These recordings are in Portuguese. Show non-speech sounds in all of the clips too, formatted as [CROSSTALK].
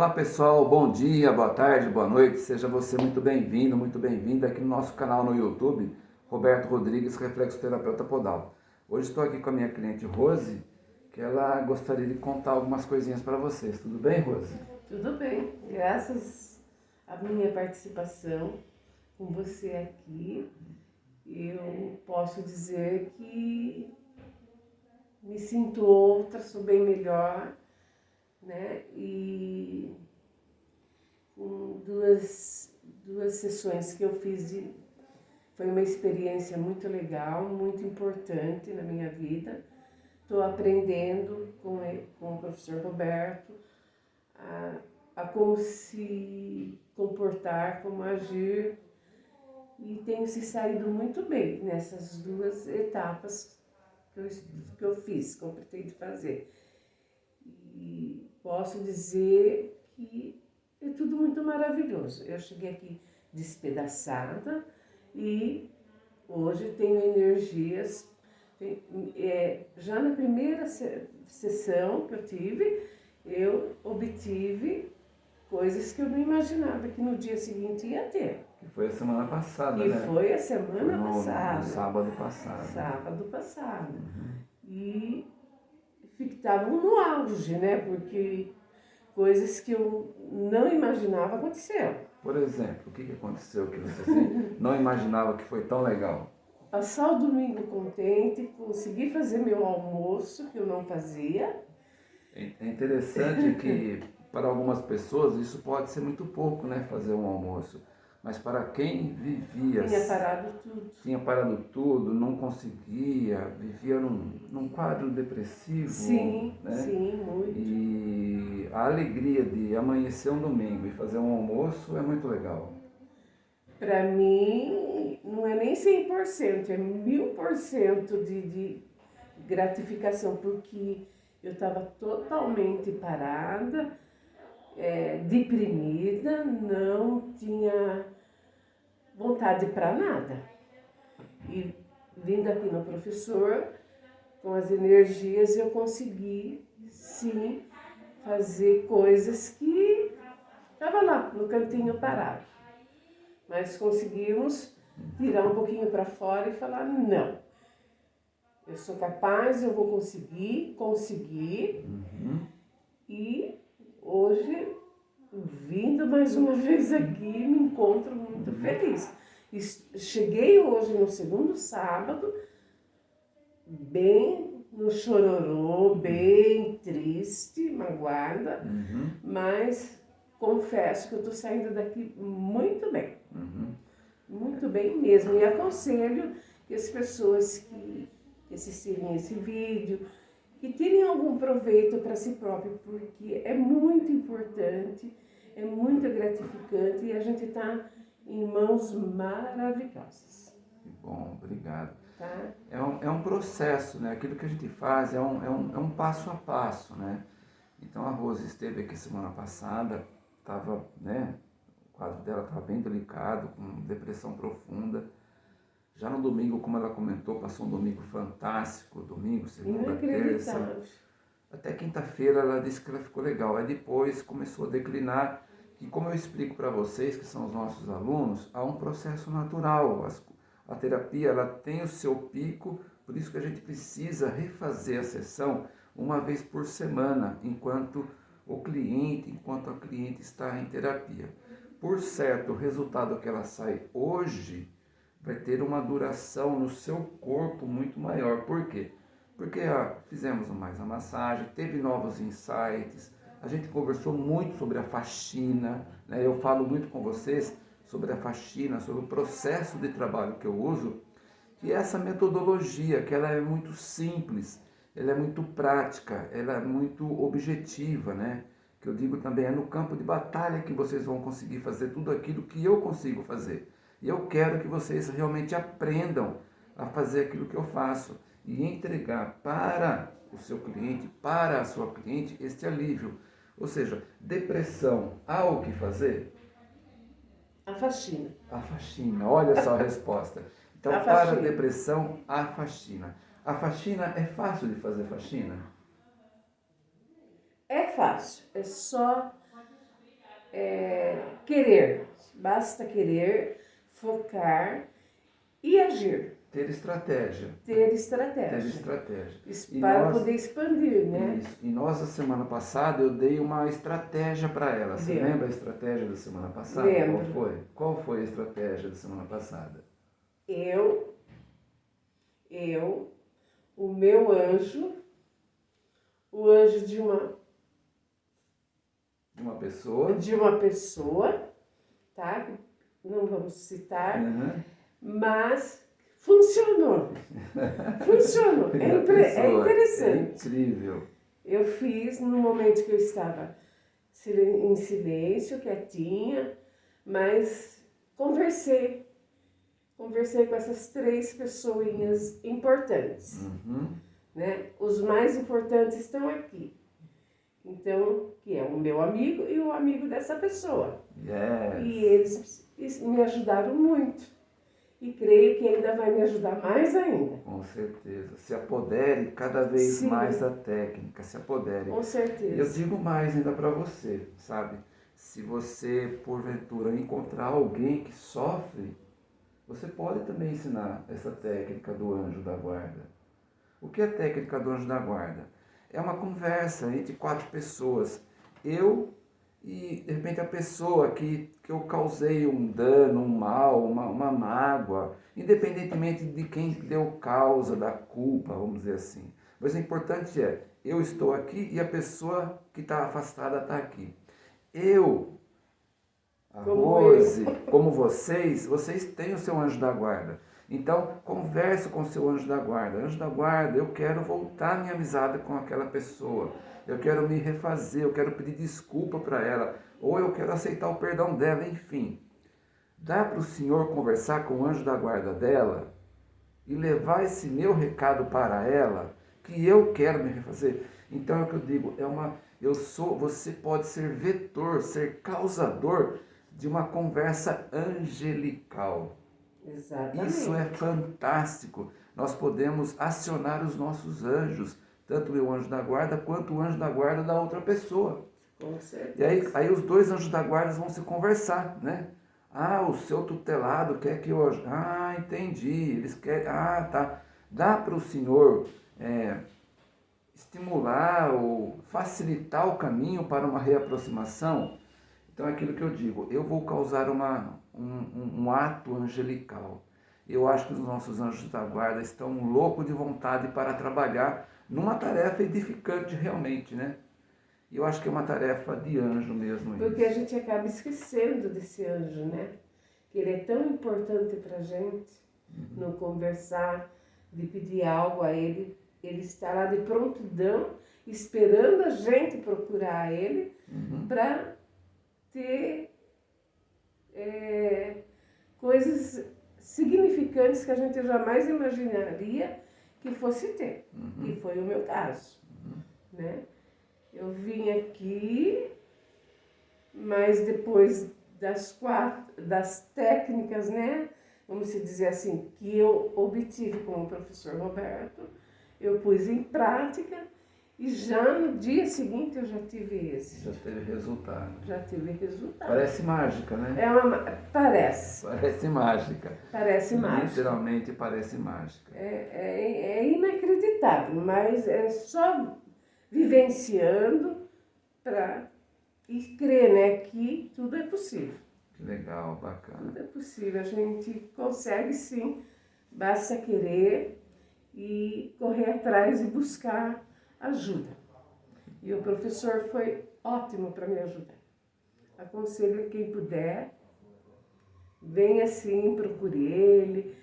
Olá pessoal, bom dia, boa tarde, boa noite, seja você muito bem-vindo, muito bem-vinda aqui no nosso canal no YouTube, Roberto Rodrigues, Reflexoterapeuta Podal. Hoje estou aqui com a minha cliente Rose, que ela gostaria de contar algumas coisinhas para vocês. Tudo bem, Rose? Tudo bem, graças à minha participação com você aqui, eu posso dizer que me sinto outra, sou bem melhor, né? E duas, duas sessões que eu fiz, de, foi uma experiência muito legal, muito importante na minha vida. Estou aprendendo com, ele, com o professor Roberto a, a como se comportar, como agir e tenho se saído muito bem nessas duas etapas que eu, que eu fiz, que eu pretendo fazer. E posso dizer que é tudo muito maravilhoso. Eu cheguei aqui despedaçada e hoje tenho energias. É, já na primeira sessão que eu tive, eu obtive coisas que eu não imaginava que no dia seguinte ia ter. Que foi a semana passada, que né? foi a semana no, passada. No sábado passado. Sábado passado. Uhum. E estavam no auge, né? Porque coisas que eu não imaginava aconteceram. Por exemplo, o que, aconteceu que você [LAUGHS] não imaginava que foi tão legal? Passar o domingo contente, conseguir fazer meu almoço, que eu não fazia. É, é interessante que para algumas pessoas isso pode ser muito pouco, né? Fazer um almoço. Mas para quem vivia... Tinha parado tudo. Tinha parado tudo, não conseguia, vivia num, num quadro depressivo. Sim, né? sim, muito. E a alegria de amanhecer um domingo e fazer um almoço é muito legal. Para mim, não é nem 100%, é mil por cento de, de gratificação, porque eu estava totalmente parada, é, deprimida, não tinha vontade para nada. E vindo aqui no professor, com as energias, eu consegui sim fazer coisas que estava lá no cantinho parado. Mas conseguimos tirar um pouquinho para fora e falar: não, eu sou capaz, eu vou conseguir, conseguir. Uhum. E hoje, vindo mais uma vez aqui, me encontro muito feliz. cheguei hoje no segundo sábado, bem no chororô, bem triste, magoada, uhum. mas confesso que eu estou saindo daqui muito bem. Uhum. Muito bem mesmo. E aconselho que as pessoas que assistirem esse vídeo, que tirem algum proveito para si próprio, porque é muito importante, é muito gratificante e a gente está em mãos maravilhosas. Que bom, obrigado. Tá? É, um, é um processo, né? Aquilo que a gente faz é um, é, um, é um passo a passo, né? Então a Rose esteve aqui semana passada, estava, né? O quadro dela estava bem delicado, com depressão profunda já no domingo, como ela comentou, passou um domingo fantástico, domingo, segunda, terça. Até quinta-feira ela disse que ela ficou legal. Aí depois começou a declinar. E como eu explico para vocês, que são os nossos alunos, há um processo natural. A terapia ela tem o seu pico, por isso que a gente precisa refazer a sessão uma vez por semana, enquanto o cliente, enquanto a cliente está em terapia. Por certo, o resultado que ela sai hoje vai ter uma duração no seu corpo muito maior. Por quê? Porque ó, fizemos mais a massagem, teve novos insights, a gente conversou muito sobre a faxina, né? eu falo muito com vocês sobre a faxina, sobre o processo de trabalho que eu uso, e essa metodologia, que ela é muito simples, ela é muito prática, ela é muito objetiva, né? Que eu digo também, é no campo de batalha que vocês vão conseguir fazer tudo aquilo que eu consigo fazer. E eu quero que vocês realmente aprendam a fazer aquilo que eu faço e entregar para o seu cliente, para a sua cliente, este alívio. Ou seja, depressão, há o que fazer? A faxina. A faxina, olha só a resposta. Então, a para a depressão, a faxina. A faxina é fácil de fazer faxina? É fácil, é só é, querer, basta querer, focar e agir. Ter estratégia. Ter estratégia. Ter estratégia. Para nós, poder expandir, né? Isso. E nós, a semana passada, eu dei uma estratégia para ela. Você Lembra. lembra a estratégia da semana passada? Lembro. Qual foi? Qual foi a estratégia da semana passada? Eu, eu, o meu anjo, o anjo de uma... De uma pessoa. De uma pessoa, tá? Não vamos citar. Uhum. Mas Funcionou. [LAUGHS] Funcionou. É, impre... é interessante. É incrível. Eu fiz no momento que eu estava em silêncio, quietinha, mas conversei. Conversei com essas três pessoinhas importantes. Uhum. Né? Os mais importantes estão aqui. Então, que é o meu amigo e o amigo dessa pessoa. Yes. E eles me ajudaram muito e creio que ainda vai me ajudar mais ainda. Com certeza. Se apodere cada vez Sim. mais da técnica, se apodere. Com certeza. Eu digo mais ainda para você, sabe? Se você, porventura, encontrar alguém que sofre, você pode também ensinar essa técnica do anjo da guarda. O que é a técnica do anjo da guarda? É uma conversa entre quatro pessoas. Eu e de repente a pessoa que, que eu causei um dano, um mal, uma, uma mágoa, independentemente de quem deu causa da culpa, vamos dizer assim. Mas o importante é, eu estou aqui e a pessoa que está afastada está aqui. Eu, a como Rose, eu. como vocês, vocês têm o seu anjo da guarda. Então, converse com seu anjo da guarda. Anjo da guarda, eu quero voltar minha amizade com aquela pessoa eu quero me refazer, eu quero pedir desculpa para ela, ou eu quero aceitar o perdão dela, enfim. Dá para o Senhor conversar com o anjo da guarda dela e levar esse meu recado para ela, que eu quero me refazer. Então é o que eu digo, é uma, eu sou, você pode ser vetor, ser causador de uma conversa angelical. Exatamente. Isso é fantástico. Nós podemos acionar os nossos anjos tanto o anjo da guarda quanto o anjo da guarda da outra pessoa. Com certeza. E aí, aí os dois anjos da guarda vão se conversar, né? Ah, o seu tutelado quer que eu... Ah, entendi. Eles querem... Ah, tá. Dá para o senhor é, estimular ou facilitar o caminho para uma reaproximação? Então é aquilo que eu digo. Eu vou causar uma, um, um, ato angelical. Eu acho que os nossos anjos da guarda estão loucos de vontade para trabalhar numa tarefa edificante realmente, né? Eu acho que é uma tarefa de anjo mesmo. Porque isso. a gente acaba esquecendo desse anjo, né? Que ele é tão importante para gente uhum. no conversar, de pedir algo a ele. Ele está lá de prontidão, esperando a gente procurar ele uhum. para ter é, coisas significantes que a gente jamais imaginaria que fosse ter, uhum. que foi o meu caso, uhum. né? Eu vim aqui, mas depois das quatro, das técnicas, né? Vamos dizer assim, que eu obtive com o professor Roberto, eu pus em prática e já no dia seguinte eu já tive esse. Já teve resultado. Já tive resultado. Parece mágica, né? É uma, parece. Parece mágica. Parece mágica. Literalmente parece mágica. É, é, é inacreditável, mas é só vivenciando para e crer né, que tudo é possível. Que legal, bacana. Tudo é possível, a gente consegue sim, basta querer e correr atrás e buscar ajuda. E o professor foi ótimo para me ajudar. Aconselho quem puder, venha sim, procure ele,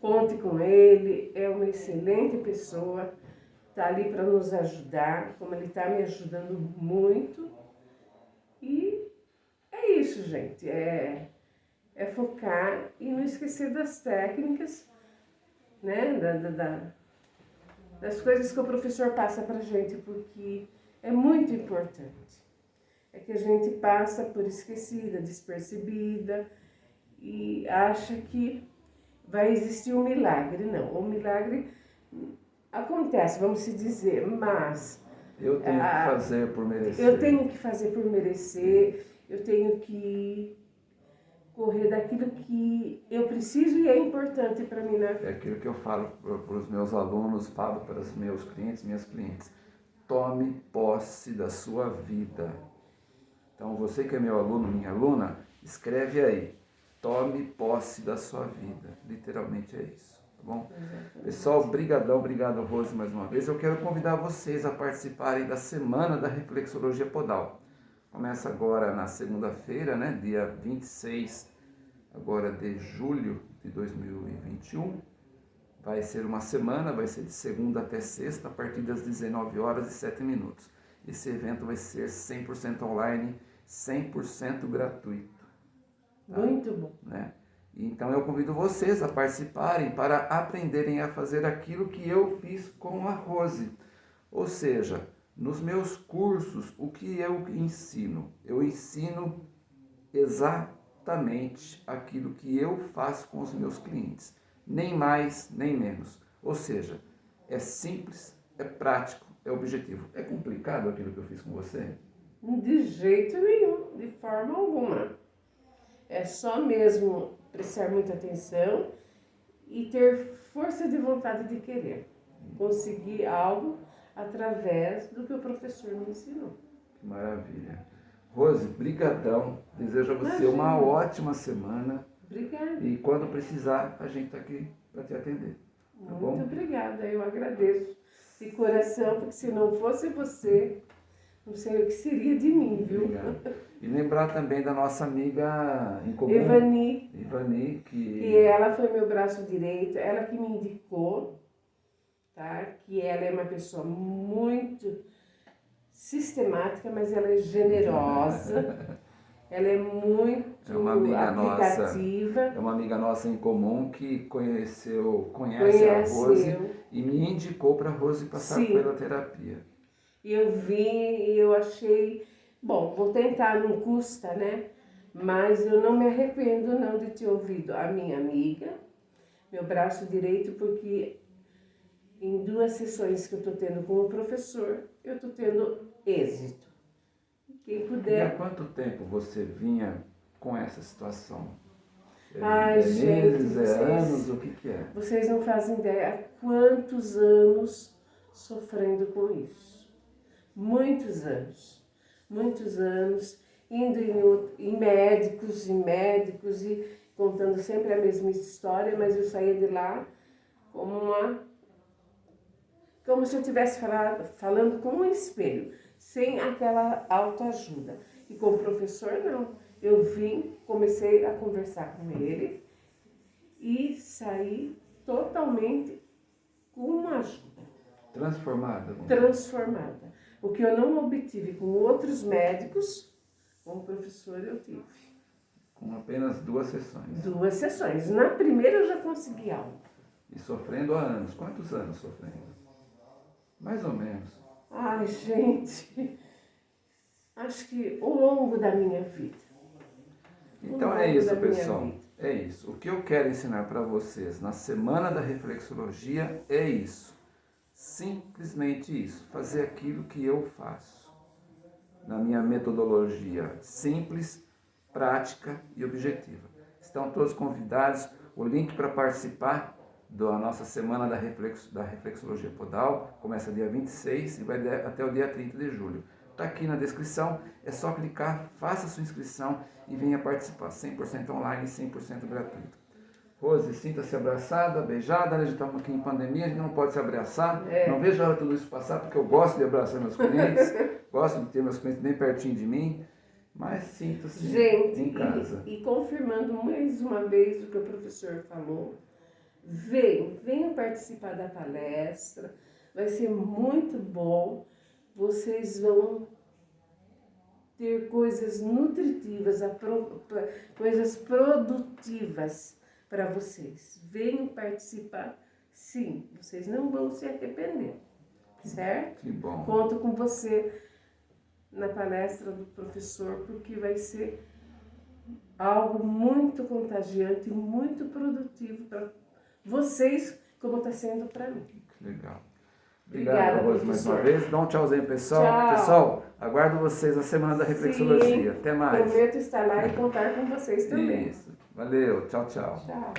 conte com ele, é uma excelente pessoa, está ali para nos ajudar, como ele está me ajudando muito. E é isso, gente, é, é focar e não esquecer das técnicas, né, da, da, da das coisas que o professor passa para a gente, porque é muito importante. É que a gente passa por esquecida, despercebida e acha que vai existir um milagre. Não, o milagre acontece, vamos se dizer, mas... Eu tenho que fazer por merecer. Eu tenho que fazer por merecer, eu tenho que correr daquilo que eu preciso e é importante para mim vida. É aquilo que eu falo para os meus alunos, falo para os meus clientes, minhas clientes. Tome posse da sua vida. Então, você que é meu aluno, minha aluna, escreve aí. Tome posse da sua vida. Literalmente é isso. Tá bom? Pessoal, brigadão, obrigado Rose mais uma vez. Eu quero convidar vocês a participarem da Semana da Reflexologia Podal. Começa agora na segunda-feira, né, dia 26 agora de julho de 2021. Vai ser uma semana, vai ser de segunda até sexta, a partir das 19 horas e 7 minutos. Esse evento vai ser 100% online, 100% gratuito. Tá? Muito bom. Né? Então eu convido vocês a participarem para aprenderem a fazer aquilo que eu fiz com a Rose. Ou seja, nos meus cursos, o que eu ensino? Eu ensino exatamente aquilo que eu faço com os meus clientes, nem mais nem menos. Ou seja, é simples, é prático, é objetivo. É complicado aquilo que eu fiz com você? De jeito nenhum, de forma alguma. É só mesmo prestar muita atenção e ter força de vontade de querer conseguir algo através do que o professor me ensinou. Que maravilha. Rose, brigadão. Desejo a você Imagina. uma ótima semana. Obrigada. E quando precisar, a gente está aqui para te atender. Tá Muito bom? obrigada, eu agradeço de coração, porque se não fosse você, não sei o que seria de mim, viu? Obrigado. E lembrar também da nossa amiga em comum, Ivani. Ivani, que... que ela foi meu braço direito, ela que me indicou tá? Que ela é uma pessoa muito sistemática, mas ela é generosa. [LAUGHS] ela é muito é uma amiga aplicativa. Nossa, é uma amiga nossa em comum que conheceu, conhece Conheceu. a Rose e me indicou para a Rose passar Sim. pela terapia. E eu vim e eu achei, bom, vou tentar, não custa, né? Mas eu não me arrependo não de ter ouvido a minha amiga, meu braço direito, porque em duas sessões que eu estou tendo com o professor, eu estou tendo êxito. Quem puder. E há quanto tempo você vinha com essa situação? É, Ai, é gente, meses, é vocês, anos, o que, que é? Vocês não fazem ideia há quantos anos sofrendo com isso. Muitos anos. Muitos anos, indo em, em médicos e médicos e contando sempre a mesma história, mas eu saía de lá como uma como se eu estivesse falando com um espelho, sem aquela autoajuda. E com o professor, não. Eu vim, comecei a conversar com ele e saí totalmente com uma ajuda. Transformada? Transformada. O que eu não obtive com outros médicos, com o professor eu tive. Com apenas duas sessões? Duas sessões. Na primeira eu já consegui algo. E sofrendo há anos. Quantos anos sofrendo? Mais ou menos. Ai, gente, acho que ao longo da minha vida. Então é isso, pessoal. É isso. O que eu quero ensinar para vocês na semana da reflexologia é isso. Simplesmente isso. Fazer aquilo que eu faço. Na minha metodologia simples, prática e objetiva. Estão todos convidados. O link para participar da nossa semana da, reflexo, da reflexologia podal, começa dia 26 e vai até o dia 30 de julho. Está aqui na descrição, é só clicar, faça sua inscrição e venha participar, 100% online, 100% gratuito. Rose, sinta-se abraçada, beijada, né? a gente está aqui em pandemia, a gente não pode se abraçar, é. não vejo a hora tudo isso passar, porque eu gosto de abraçar meus clientes, [LAUGHS] gosto de ter meus clientes bem pertinho de mim, mas sinta-se em casa. E, e confirmando mais uma vez o que o professor falou, Venham, venham participar da palestra, vai ser muito bom. Vocês vão ter coisas nutritivas, coisas produtivas para vocês. Venham participar, sim, vocês não vão se arrepender, certo? Que bom. Conto com você na palestra do professor, porque vai ser algo muito contagiante e muito produtivo para vocês como está sendo para mim. Legal. Obrigado, Obrigada, mais uma vez. Dá um tchauzinho, pessoal. Tchau. Pessoal, aguardo vocês na semana da reflexologia. Sim, Até mais. Prometo estar lá e contar com vocês também. Isso. Valeu. Tchau, tchau. Tchau.